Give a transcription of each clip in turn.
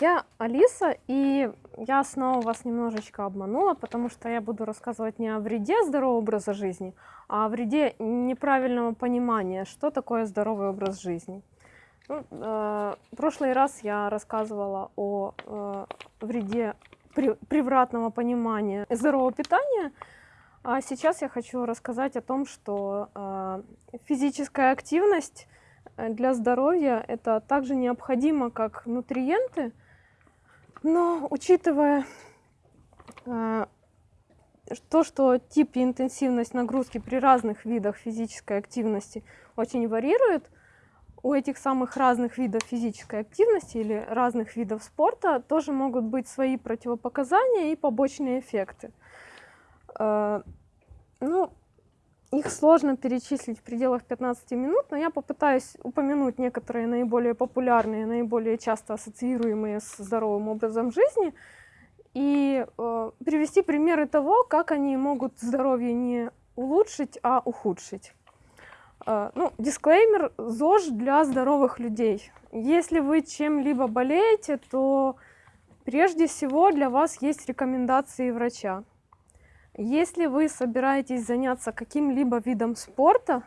я Алиса, и я снова вас немножечко обманула, потому что я буду рассказывать не о вреде здорового образа жизни, а о вреде неправильного понимания, что такое здоровый образ жизни. Ну, э, в прошлый раз я рассказывала о э, вреде при, превратного понимания здорового питания, а сейчас я хочу рассказать о том, что э, физическая активность Э, для здоровья это также необходимо, как нутриенты, но учитывая э, то, что тип и интенсивность нагрузки при разных видах физической активности очень варьирует, у этих самых разных видов физической активности или разных видов спорта тоже могут быть свои противопоказания и побочные эффекты. Э, ну, их сложно перечислить в пределах 15 минут, но я попытаюсь упомянуть некоторые наиболее популярные, наиболее часто ассоциируемые с здоровым образом жизни и э, привести примеры того, как они могут здоровье не улучшить, а ухудшить. Э, ну, дисклеймер, ЗОЖ для здоровых людей. Если вы чем-либо болеете, то прежде всего для вас есть рекомендации врача. Если вы собираетесь заняться каким-либо видом спорта,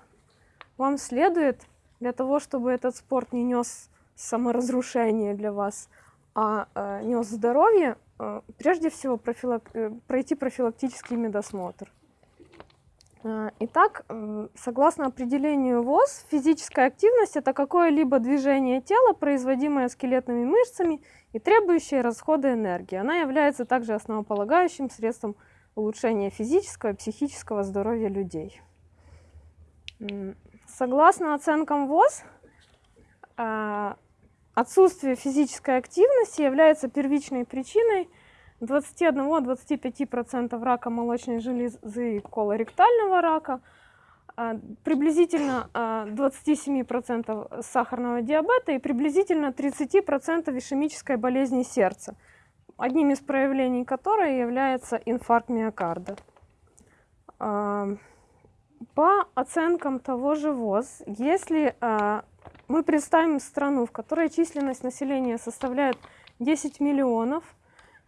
вам следует для того, чтобы этот спорт не нес саморазрушение для вас, а э, нес здоровье, э, прежде всего профилак... Э, пройти профилактический медосмотр. Э, итак, э, согласно определению ВОЗ, физическая активность – это какое-либо движение тела, производимое скелетными мышцами и требующее расхода энергии. Она является также основополагающим средством улучшения физического и психического здоровья людей. Согласно оценкам ВОЗ, а, отсутствие физической активности является первичной причиной 21-25% рака молочной железы и колоректального рака, а, приблизительно 27% а, сахарного диабета и приблизительно 30% ишемической болезни сердца – одним из проявлений которой является инфаркт миокарда. А, по оценкам того же ВОЗ, если а, мы представим страну, в которой численность населения составляет 10 миллионов,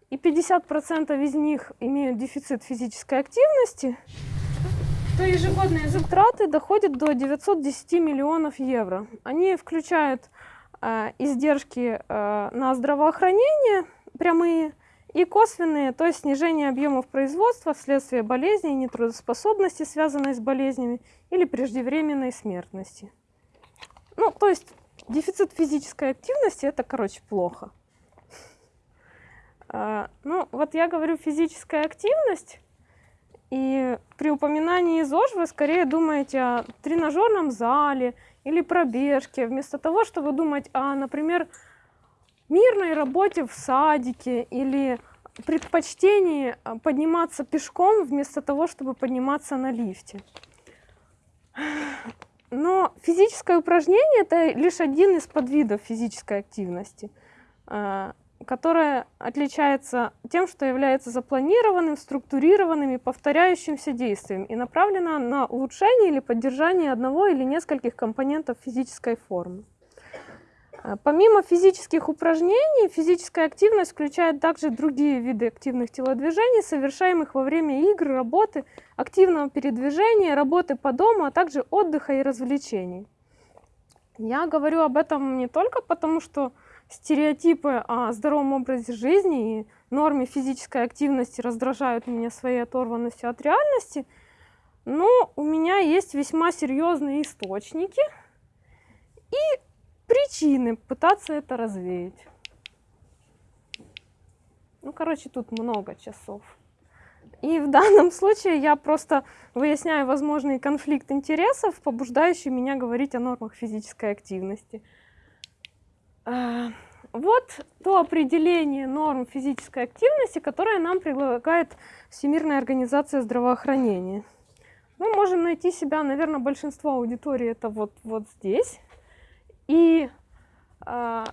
и 50% из них имеют дефицит физической активности, то ежегодные затраты доходят до 910 миллионов евро. Они включают э, издержки э, на здравоохранение, прямые и косвенные, то есть снижение объемов производства вследствие болезней, нетрудоспособности, связанной с болезнями, или преждевременной смертности. Ну, то есть дефицит физической активности – это, короче, плохо. А, ну, вот я говорю физическая активность, и при упоминании ЗОЖ вы скорее думаете о тренажерном зале или пробежке, вместо того, чтобы думать о, например, мирной работе в садике или предпочтении а, подниматься пешком вместо того, чтобы подниматься на лифте. Но физическое упражнение – это лишь один из подвидов физической активности, а, которая отличается тем, что является запланированным, структурированным и повторяющимся действием и направлена на улучшение или поддержание одного или нескольких компонентов физической формы. А, помимо физических упражнений, физическая активность включает также другие виды активных телодвижений, совершаемых во время игр, работы, активного передвижения, работы по дому, а также отдыха и развлечений. Я говорю об этом не только потому, что стереотипы о здоровом образе жизни и норме физической активности раздражают меня своей оторванностью от реальности, но у меня есть весьма серьезные источники и причины пытаться это развеять. Ну, короче, тут много часов. И в данном случае я просто выясняю возможный конфликт интересов, побуждающий меня говорить о нормах физической активности. А, вот то определение норм физической активности, которое нам предлагает Всемирная организация здравоохранения. Мы можем найти себя, наверное, большинство аудитории это вот, вот здесь. И э,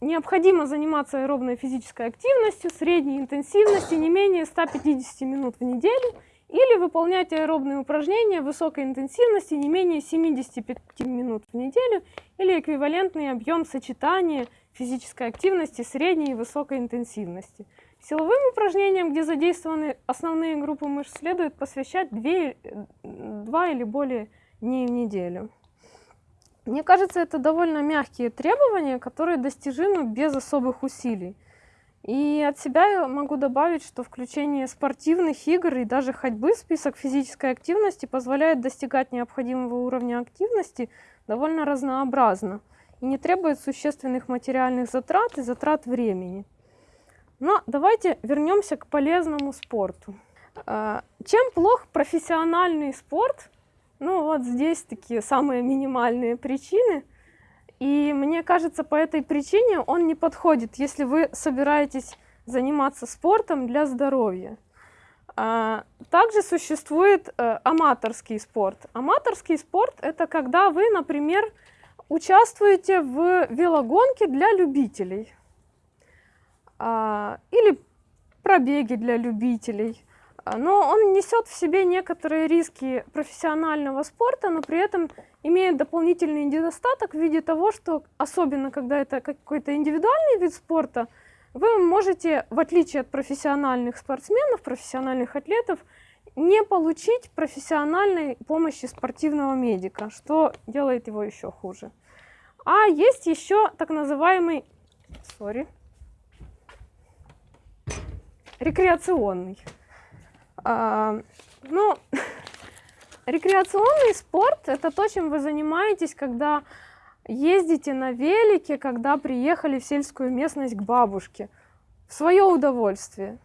необходимо заниматься аэробной физической активностью средней интенсивности не менее 150 минут в неделю или выполнять аэробные упражнения высокой интенсивности не менее 75 минут в неделю или эквивалентный объем сочетания физической активности средней и высокой интенсивности. Силовым упражнениям, где задействованы основные группы мышц, следует посвящать 2, 2 или более дней в неделю. Мне кажется, это довольно мягкие требования, которые достижимы без особых усилий. И от себя я могу добавить, что включение спортивных игр и даже ходьбы в список физической активности позволяет достигать необходимого уровня активности довольно разнообразно и не требует существенных материальных затрат и затрат времени. Но давайте вернемся к полезному спорту. А, чем плох профессиональный спорт? Ну вот здесь такие самые минимальные причины – и мне кажется, по этой причине он не подходит, если вы собираетесь заниматься спортом для здоровья. А, также существует э, аматорский спорт. Аматорский спорт – это когда вы, например, участвуете в велогонке для любителей а, или пробеги для любителей. А, но он несет в себе некоторые риски профессионального спорта, но при этом имеет дополнительный недостаток в виде того, что особенно когда это какой-то индивидуальный вид спорта, вы можете, в отличие от профессиональных спортсменов, профессиональных атлетов, не получить профессиональной помощи спортивного медика, что делает его еще хуже. А есть еще так называемый sorry, рекреационный. А, ну, рекреационный спорт – это то, чем вы занимаетесь, когда ездите на велике, когда приехали в сельскую местность к бабушке, в свое удовольствие.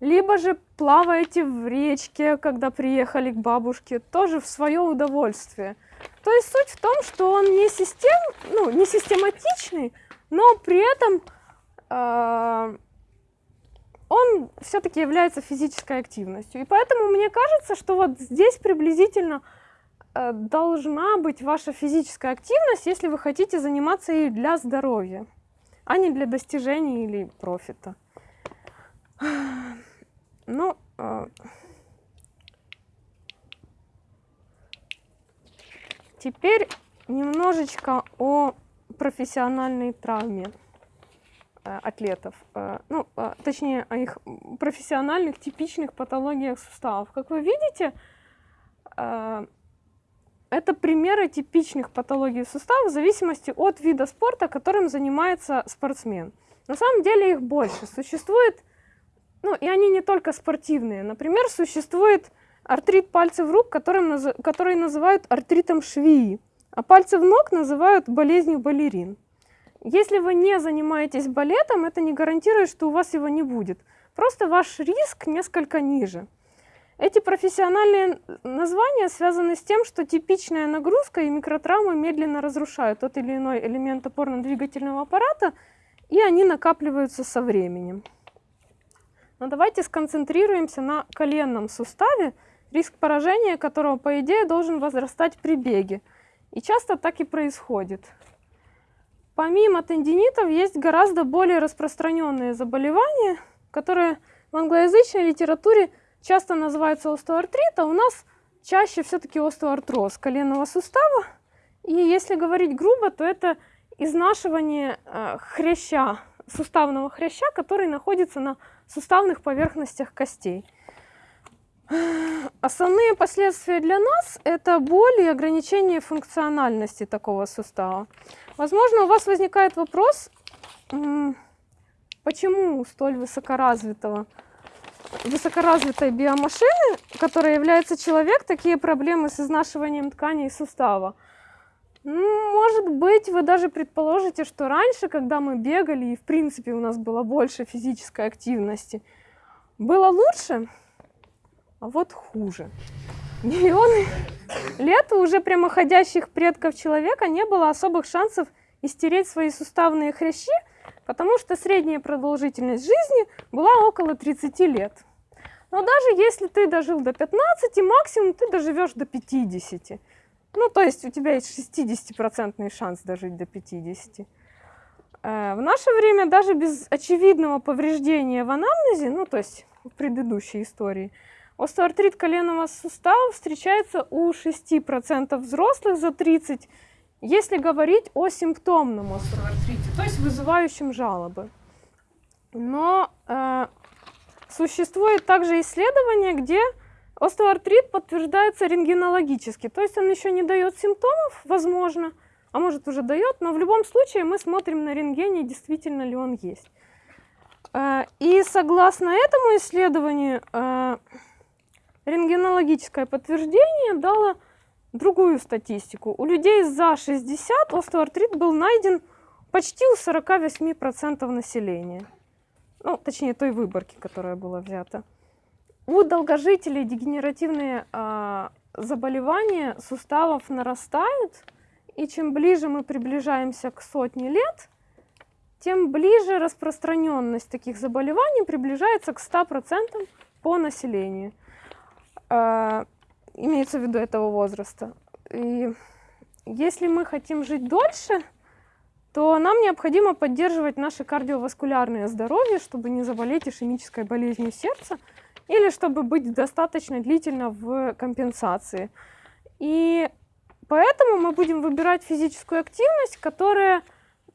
Либо же плаваете в речке, когда приехали к бабушке, тоже в свое удовольствие. То есть суть в том, что он не, систем, ну, не систематичный, но при этом э, он все-таки является физической активностью. И поэтому мне кажется, что вот здесь приблизительно э, должна быть ваша физическая активность, если вы хотите заниматься ей для здоровья, а не для достижения или профита. Ну, э, теперь немножечко о профессиональной травме. Э, атлетов, э, ну, э, точнее, о их профессиональных типичных патологиях суставов. Как вы видите, это примеры типичных патологий суставов в зависимости от вида спорта, которым занимается спортсмен. На самом деле их больше. Существует, ну и они не только спортивные. Например, существует артрит пальцев рук, которым, который называют артритом швеи, а пальцев ног называют болезнью балерин. Если вы не занимаетесь балетом, это не гарантирует, что у вас его не будет. Просто ваш риск несколько ниже. Эти профессиональные названия связаны с тем, что типичная нагрузка и микротравмы медленно разрушают тот или иной элемент опорно-двигательного аппарата, и они накапливаются со временем. Но давайте сконцентрируемся на коленном суставе, риск поражения которого, по идее, должен возрастать при беге. И часто так и происходит. Помимо тендинитов есть гораздо более распространенные заболевания, которые в англоязычной литературе часто называются остеоартрит, а у нас чаще все-таки остеоартроз коленного сустава. И если говорить грубо, то это изнашивание э, хряща, суставного хряща, который находится на суставных поверхностях костей. Основные последствия для нас – это боль и ограничение функциональности такого сустава. Возможно, у вас возникает вопрос, почему у столь высокоразвитого, высокоразвитой биомашины, которая является человек, такие проблемы с изнашиванием тканей сустава? Может быть, вы даже предположите, что раньше, когда мы бегали, и в принципе у нас было больше физической активности, было лучше, а вот хуже. Миллионы лет у уже прямоходящих предков человека не было особых шансов истереть свои суставные хрящи, потому что средняя продолжительность жизни была около 30 лет. Но даже если ты дожил до 15, максимум ты доживешь до 50. Ну, то есть у тебя есть 60% шанс дожить до 50. Э, в наше время даже без очевидного повреждения в анамнезе, ну, то есть в предыдущей истории, Остеоартрит коленного сустава встречается у 6% взрослых за 30 если говорить о симптомном остеоартрите, то есть вызывающем жалобы. Но э, существует также исследование, где остеоартрит подтверждается рентгенологически, то есть он еще не дает симптомов, возможно, а может уже дает, но в любом случае мы смотрим на рентгене, действительно ли он есть. Э, и согласно этому исследованию, э, рентгенологическое подтверждение дало другую статистику. У людей за 60 остеоартрит был найден почти у 48% населения. Ну, точнее, той выборки, которая была взята. У долгожителей дегенеративные э, заболевания суставов нарастают, и чем ближе мы приближаемся к сотне лет, тем ближе распространенность таких заболеваний приближается к 100% по населению. Э, имеется в виду этого возраста. И если мы хотим жить дольше, то нам необходимо поддерживать наше кардиоваскулярное здоровье, чтобы не заболеть ишемической болезнью сердца или чтобы быть достаточно длительно в компенсации. И поэтому мы будем выбирать физическую активность, которая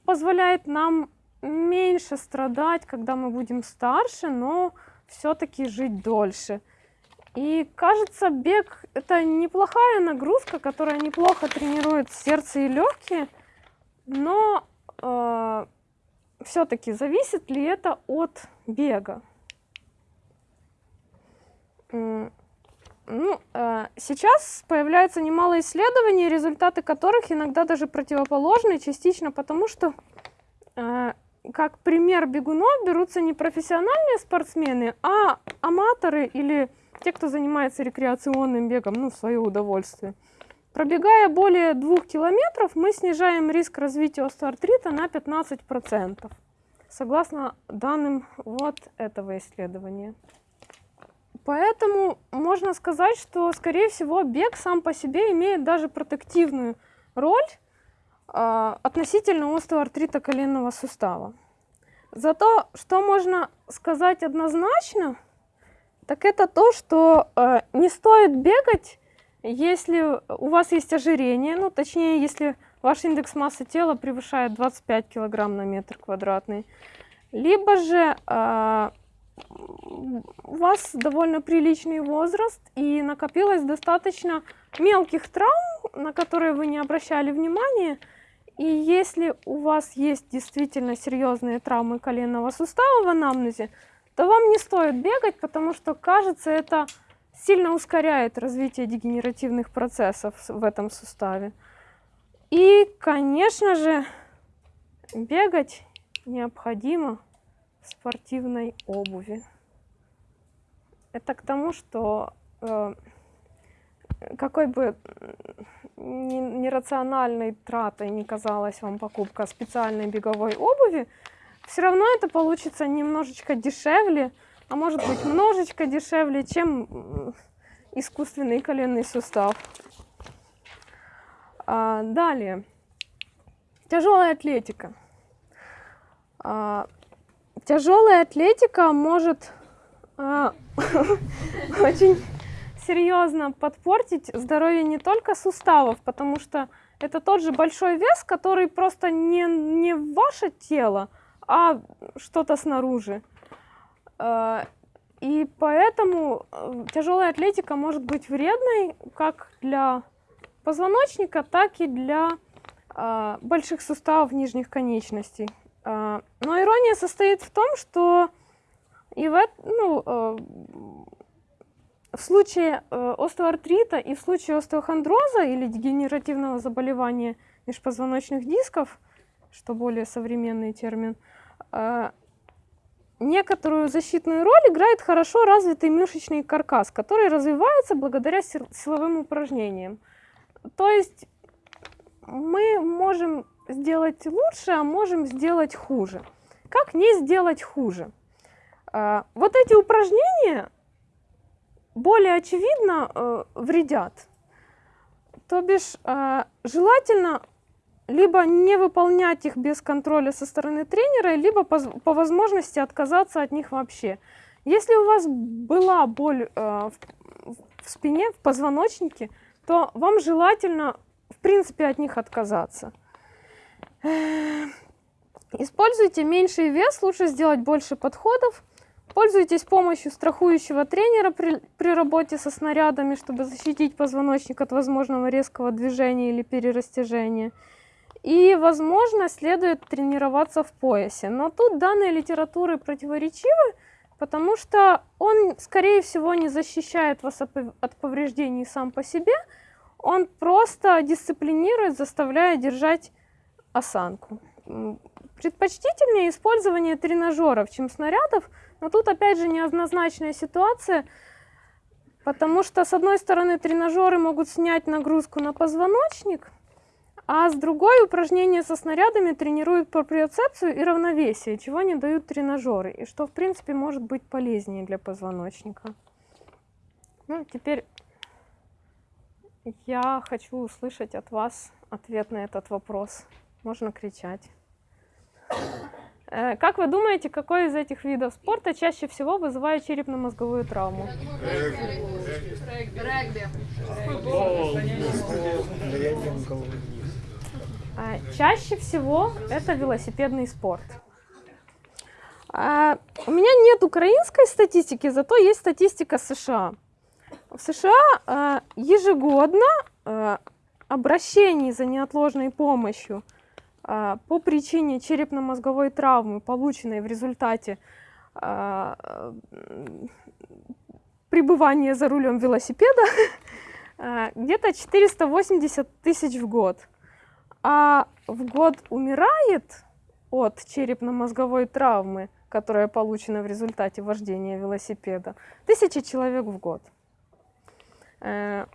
позволяет нам меньше страдать, когда мы будем старше, но все-таки жить дольше. И кажется, бег это неплохая нагрузка, которая неплохо тренирует сердце и легкие, но э, все-таки зависит ли это от бега? Ну, э, сейчас появляется немало исследований, результаты которых иногда даже противоположны, частично потому, что э, как пример бегунов берутся не профессиональные спортсмены, а аматоры или те, кто занимается рекреационным бегом, ну, в свое удовольствие. Пробегая более двух километров, мы снижаем риск развития остеоартрита на 15%, согласно данным вот этого исследования. Поэтому можно сказать, что, скорее всего, бег сам по себе имеет даже протективную роль э, относительно остеоартрита коленного сустава. Зато, что можно сказать однозначно – так это то, что э, не стоит бегать, если у вас есть ожирение, ну точнее, если ваш индекс массы тела превышает 25 килограмм на метр квадратный, либо же э, у вас довольно приличный возраст и накопилось достаточно мелких травм, на которые вы не обращали внимания, и если у вас есть действительно серьезные травмы коленного сустава в анамнезе, то вам не стоит бегать, потому что, кажется, это сильно ускоряет развитие дегенеративных процессов в этом суставе. И, конечно же, бегать необходимо в спортивной обуви. Это к тому, что э, какой бы нерациональной тратой не казалась вам покупка специальной беговой обуви, все равно это получится немножечко дешевле, а может быть немножечко дешевле, чем искусственный коленный сустав. А, далее. Тяжелая атлетика. А, тяжелая атлетика может а, очень серьезно подпортить здоровье не только суставов, потому что это тот же большой вес, который просто не, не ваше тело, а что-то снаружи. Э, и поэтому э, тяжелая атлетика может быть вредной как для позвоночника, так и для э, больших суставов нижних конечностей. Но ирония состоит в том, что и в, ну, в случае остеоартрита и в случае остеохондроза или дегенеративного заболевания межпозвоночных дисков, что более современный термин, некоторую защитную роль играет хорошо развитый мышечный каркас, который развивается благодаря силовым упражнениям. То есть мы можем сделать лучше, а можем сделать хуже. Как не сделать хуже? А, вот эти упражнения более очевидно э, вредят. То бишь э, желательно либо не выполнять их без контроля со стороны тренера, либо по, по возможности отказаться от них вообще. Если у вас была боль э, в, в спине, в позвоночнике, то вам желательно в принципе от них отказаться. Используйте меньший вес, лучше сделать больше подходов. Пользуйтесь помощью страхующего тренера при, при работе со снарядами, чтобы защитить позвоночник от возможного резкого движения или перерастяжения. И, возможно, следует тренироваться в поясе. Но тут данные литературы противоречивы, потому что он, скорее всего, не защищает вас от повреждений сам по себе, он просто дисциплинирует, заставляя держать осанку. Предпочтительнее использование тренажеров, чем снарядов, но тут опять же неоднозначная ситуация, потому что с одной стороны тренажеры могут снять нагрузку на позвоночник, а с другой упражнения со снарядами тренируют проприоцепцию и равновесие, чего не дают тренажеры, и что в принципе может быть полезнее для позвоночника. Ну, теперь я хочу услышать от вас ответ на этот вопрос. Можно кричать. Э, как вы думаете, какой из этих видов спорта чаще всего вызывает черепно-мозговую травму? Регби. А, чаще всего это велосипедный спорт. А, у меня нет украинской статистики, зато есть статистика США. В США а, ежегодно обращений за неотложной помощью по причине черепно-мозговой травмы, полученной в результате пребывания за рулем велосипеда, где-то 480 тысяч в год а в год умирает от черепно-мозговой травмы, которая получена в результате вождения велосипеда, тысячи человек в год. Э,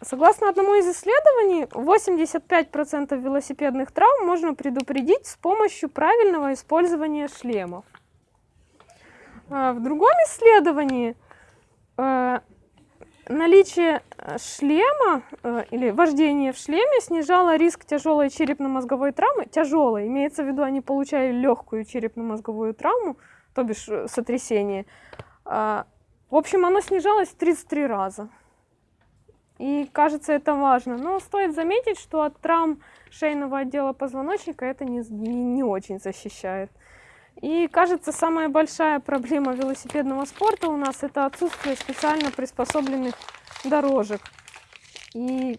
согласно одному из исследований, 85% велосипедных травм можно предупредить с помощью правильного использования шлемов. Э, в другом исследовании э, наличие э, шлема э, или вождение в шлеме снижало риск тяжелой черепно-мозговой травмы. Тяжелой, имеется в виду, они получали легкую черепно-мозговую травму, то бишь э, сотрясение. Э, в общем, оно снижалось в 33 раза. И кажется, это важно. Но стоит заметить, что от травм шейного отдела позвоночника это не, не, не очень защищает. И кажется, самая большая проблема велосипедного спорта у нас это отсутствие специально приспособленных дорожек. И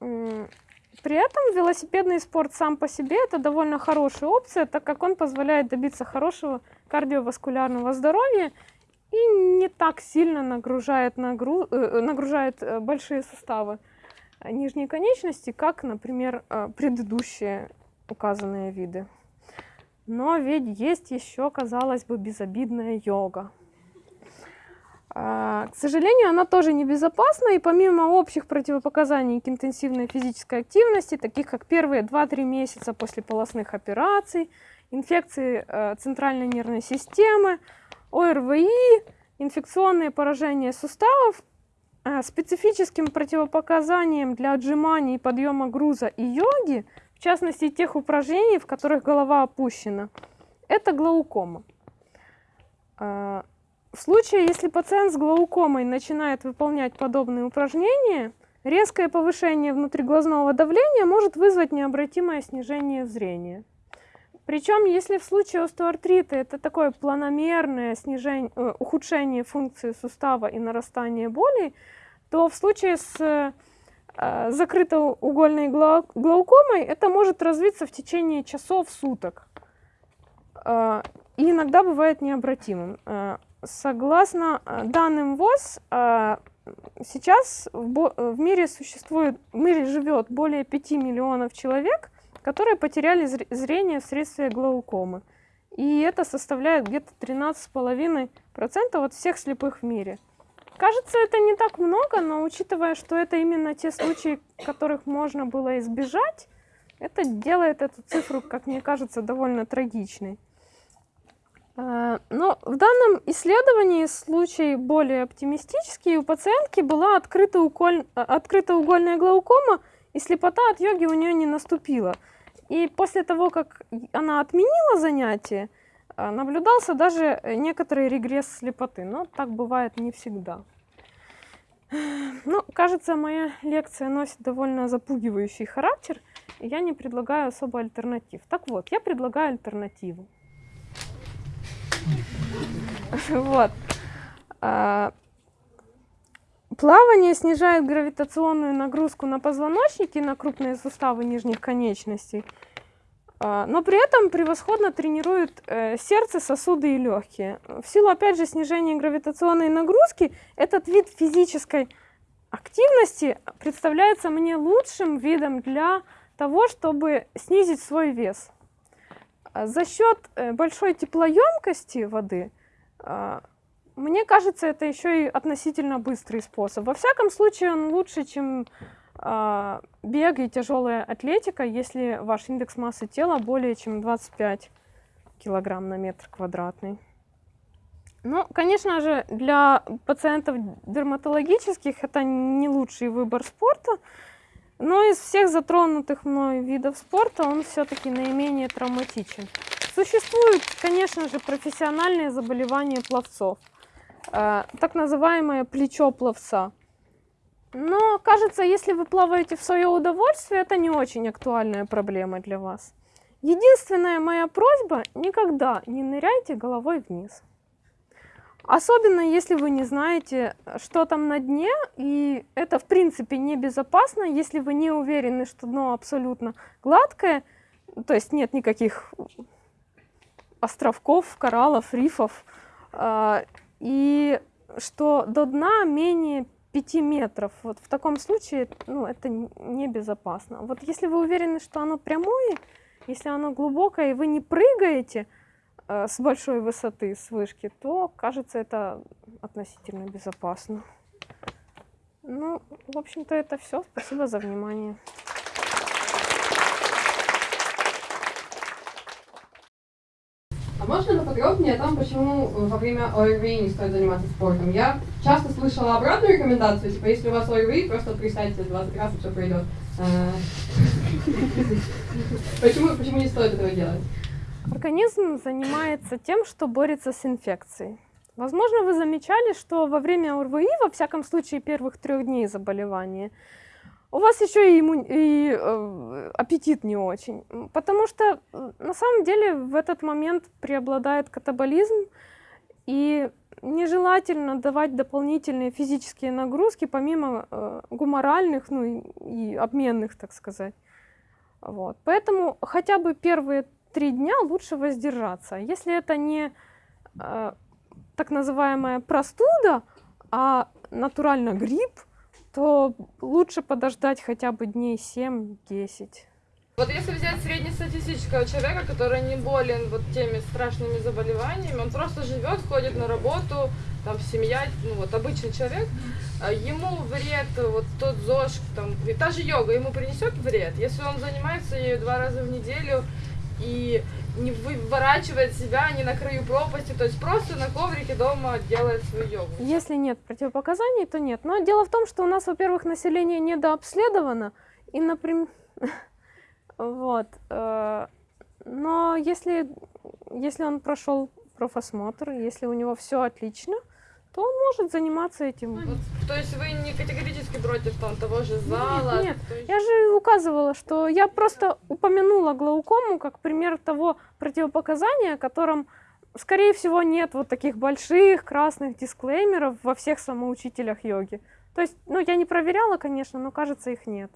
при этом велосипедный спорт сам по себе это довольно хорошая опция, так как он позволяет добиться хорошего кардиоваскулярного здоровья и не так сильно нагружает, нагру... Э, нагружает э, большие суставы нижней конечности, как, например, э, предыдущие указанные виды. Но ведь есть еще, казалось бы, безобидная йога. А, к сожалению, она тоже небезопасна, и помимо общих противопоказаний к интенсивной физической активности, таких как первые 2-3 месяца после полостных операций, инфекции э, центральной нервной системы, ОРВИ, инфекционные поражения суставов, э, специфическим противопоказанием для отжиманий подъема груза и йоги – в частности тех упражнений, в которых голова опущена. Это глаукома. А, в случае, если пациент с глаукомой начинает выполнять подобные упражнения, резкое повышение внутриглазного давления может вызвать необратимое снижение зрения. Причем, если в случае остеоартрита это такое планомерное снижение, э, ухудшение функции сустава и нарастание боли, то в случае с Э, закрытоугольной глаукомой это может развиться в течение часов, суток. Э, и иногда бывает необратимым. Э, согласно данным ВОЗ, сейчас в мире существует, в мире живет более 5 миллионов человек, которые потеряли зрение вследствие глаукомы. И это составляет где-то 13,5% от всех слепых в мире. Кажется, это не так много, но учитывая, что это именно те случаи, которых можно было избежать, это делает эту цифру, как мне кажется, довольно трагичной. А, но в данном исследовании случай более оптимистический. У пациентки была открыта, уколь... открыта угольная глаукома, и слепота от йоги у нее не наступила. И после того, как она отменила занятие, а, наблюдался даже некоторый регресс слепоты, но так бывает не всегда. Ну, кажется, моя лекция носит довольно запугивающий характер, и я не предлагаю особо альтернатив. Так вот, я предлагаю альтернативу. Вот. А, плавание снижает гравитационную нагрузку на позвоночники, на крупные суставы нижних конечностей, а, но при этом превосходно тренирует э, сердце, сосуды и легкие. В силу, опять же, снижения гравитационной нагрузки, этот вид физической активности представляется мне лучшим видом для того, чтобы снизить свой вес. А, за счет э, большой теплоемкости воды, а, мне кажется, это еще и относительно быстрый способ. Во всяком случае, он лучше, чем а, бег и тяжелая атлетика, если ваш индекс массы тела более чем 25 килограмм на метр квадратный. Ну, конечно же, для пациентов дерматологических это не лучший выбор спорта, но из всех затронутых мной видов спорта он все-таки наименее травматичен. Существуют, конечно же, профессиональные заболевания пловцов, э, так называемое плечо пловца. Но, кажется, если вы плаваете в свое удовольствие, это не очень актуальная проблема для вас. Единственная моя просьба – никогда не ныряйте головой вниз. Особенно, если вы не знаете, что там на дне, и это, в принципе, небезопасно, если вы не уверены, что дно абсолютно гладкое, то есть нет никаких островков, кораллов, рифов, а, и что до дна менее 5 метров. Вот в таком случае ну, это небезопасно. Вот если вы уверены, что оно прямое, если оно глубокое, и вы не прыгаете э, с большой высоты, с вышки, то, кажется, это относительно безопасно. Ну, в общем-то, это все. Спасибо за внимание. Можно поподробнее о том, почему во время ОРВИ не стоит заниматься спортом? Я часто слышала обратную рекомендацию, типа, если у вас ОРВИ, просто представьте 20 раз, и все пройдет. А, почему, почему не стоит этого делать? Организм занимается тем, что борется с инфекцией. Возможно, вы замечали, что во время ОРВИ, во всяком случае первых трех дней заболевания, у вас еще и, имму... и э, аппетит не очень. Потому что на самом деле в этот момент преобладает катаболизм, и нежелательно давать дополнительные физические нагрузки, помимо э, гуморальных, ну и, и обменных, так сказать. Вот. Поэтому хотя бы первые три дня лучше воздержаться. Если это не э, так называемая простуда, а натурально грипп, то лучше подождать хотя бы дней 7-10. Вот если взять среднестатистического человека, который не болен вот теми страшными заболеваниями, он просто живет, ходит на работу, там семья, ну вот обычный человек, а ему вред, вот тот ЗОЖ, там, и та же йога ему принесет вред, если он занимается ею два раза в неделю и не выворачивает себя не на краю пропасти, то есть просто на коврике дома делает свою йогу. Если нет противопоказаний, то нет. Но дело в том, что у нас, во-первых, население недообследовано, и, например, вот, э, но если, если он прошел профосмотр, если у него все отлично, то он может заниматься этим. Вот, то есть вы не категорически против там, того же зала? Нет, нет. я же указывала, что я просто упомянула глаукому как пример того противопоказания, которым, скорее всего, нет вот таких больших красных дисклеймеров во всех самоучителях йоги. То есть, ну, я не проверяла, конечно, но кажется, их нет.